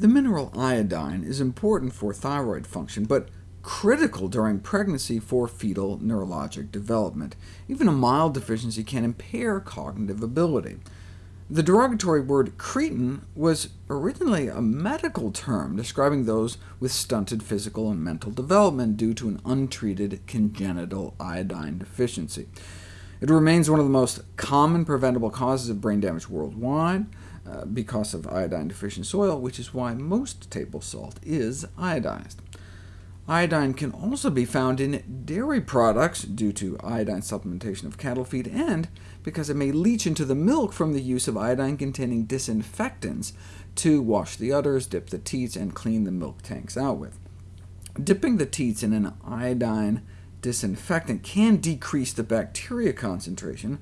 The mineral iodine is important for thyroid function, but critical during pregnancy for fetal neurologic development. Even a mild deficiency can impair cognitive ability. The derogatory word cretin was originally a medical term describing those with stunted physical and mental development due to an untreated congenital iodine deficiency. It remains one of the most common preventable causes of brain damage worldwide uh, because of iodine-deficient soil, which is why most table salt is iodized. Iodine can also be found in dairy products due to iodine supplementation of cattle feed, and because it may leach into the milk from the use of iodine-containing disinfectants to wash the udders, dip the teats, and clean the milk tanks out with. Dipping the teats in an iodine disinfectant can decrease the bacteria concentration,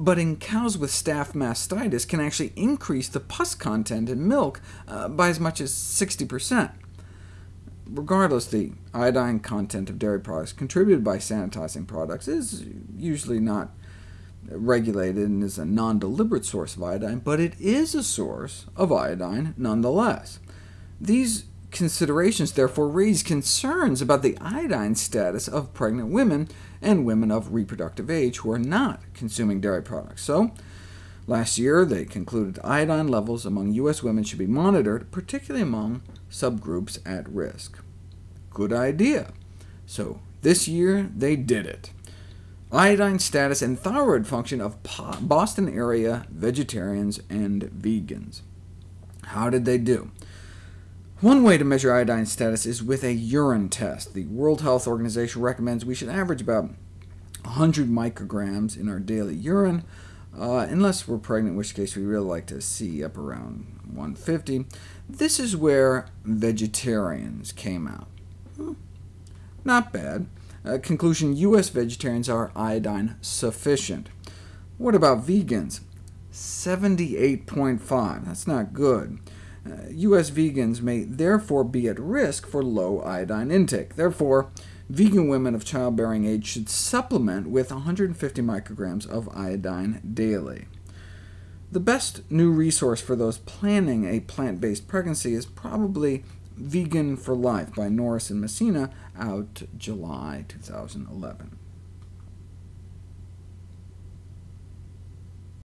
but in cows with staph mastitis can actually increase the pus content in milk uh, by as much as 60%. Regardless, the iodine content of dairy products contributed by sanitizing products is usually not regulated and is a non-deliberate source of iodine, but it is a source of iodine nonetheless. These considerations therefore raise concerns about the iodine status of pregnant women and women of reproductive age who are not consuming dairy products. So, last year they concluded iodine levels among U.S. women should be monitored, particularly among subgroups at risk. Good idea. So this year they did it. Iodine status and thyroid function of Boston area vegetarians and vegans. How did they do? One way to measure iodine status is with a urine test. The World Health Organization recommends we should average about 100 micrograms in our daily urine, uh, unless we're pregnant, in which case we really like to see up around 150. This is where vegetarians came out. Hmm. Not bad. Uh, conclusion, U.S. vegetarians are iodine sufficient. What about vegans? 78.5. That's not good. Uh, U.S. vegans may therefore be at risk for low iodine intake. Therefore, vegan women of childbearing age should supplement with 150 micrograms of iodine daily. The best new resource for those planning a plant-based pregnancy is probably Vegan for Life by Norris and Messina, out July 2011.